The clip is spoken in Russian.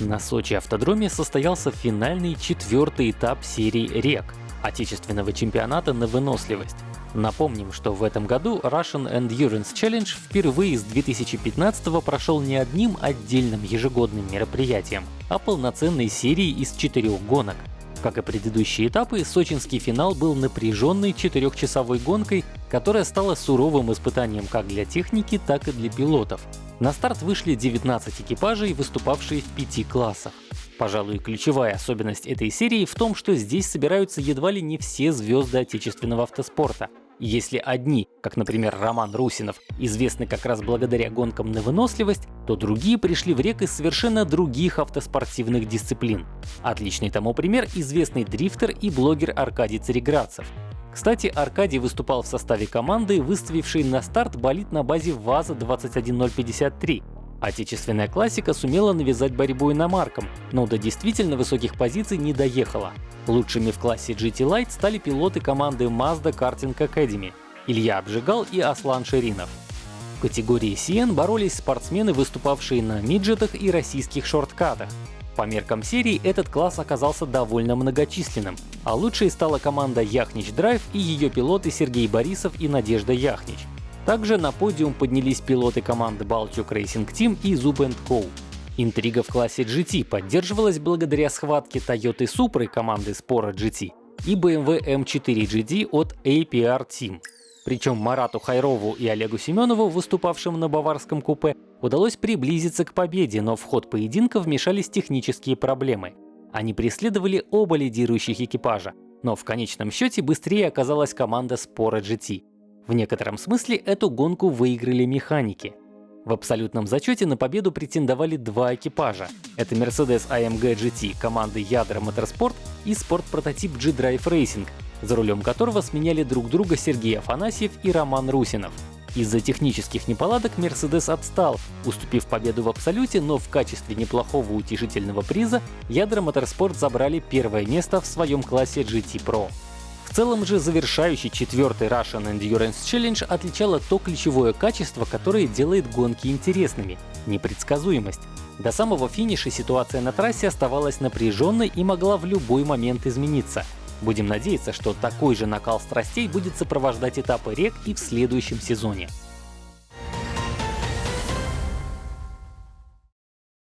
На Сочи автодроме состоялся финальный четвертый этап серии рек отечественного чемпионата на выносливость. Напомним, что в этом году Russian Endurance Challenge впервые с 2015 прошел не одним отдельным ежегодным мероприятием, а полноценной серией из четырех гонок. Как и предыдущие этапы, сочинский финал был напряженной четырехчасовой гонкой, которая стала суровым испытанием как для техники, так и для пилотов. На старт вышли 19 экипажей, выступавшие в пяти классах. Пожалуй, ключевая особенность этой серии в том, что здесь собираются едва ли не все звезды отечественного автоспорта. Если одни, как, например, Роман Русинов, известны как раз благодаря гонкам на выносливость, то другие пришли в рек из совершенно других автоспортивных дисциплин. Отличный тому пример — известный дрифтер и блогер Аркадий Цареградцев. Кстати, Аркадий выступал в составе команды, выставившей на старт болид на базе ВАЗа-21053. Отечественная классика сумела навязать борьбу иномаркам, но до действительно высоких позиций не доехала. Лучшими в классе GT Light стали пилоты команды Mazda Karting Academy — Илья Обжигал и Аслан Ширинов. В категории CN боролись спортсмены, выступавшие на миджетах и российских шорткатах. По меркам серии этот класс оказался довольно многочисленным, а лучшей стала команда Яхнич Драйв и ее пилоты Сергей Борисов и Надежда Яхнич. Также на подиум поднялись пилоты команды Balchuk Racing Team и Zub Co. Интрига в классе GT поддерживалась благодаря схватке Toyota Supra команды Spora GT и BMW M4 GD от APR Team. Причем Марату Хайрову и Олегу Семенову, выступавшим на баварском купе, удалось приблизиться к победе, но в ход поединка вмешались технические проблемы. Они преследовали оба лидирующих экипажа, но в конечном счете быстрее оказалась команда Spora GT. В некотором смысле эту гонку выиграли механики. В абсолютном зачете на победу претендовали два экипажа. Это Mercedes AMG GT команды Ядра Motorsport и спорт-прототип G-Drive Racing, за рулем которого сменяли друг друга Сергей Афанасьев и Роман Русинов. Из-за технических неполадок Mercedes отстал, уступив победу в абсолюте, но в качестве неплохого утешительного приза Ядра Motorsport забрали первое место в своем классе GT Pro. В целом же завершающий четвертый Russian Endurance Challenge отличало то ключевое качество, которое делает гонки интересными — непредсказуемость. До самого финиша ситуация на трассе оставалась напряженной и могла в любой момент измениться — Будем надеяться, что такой же накал страстей будет сопровождать этапы рек и в следующем сезоне.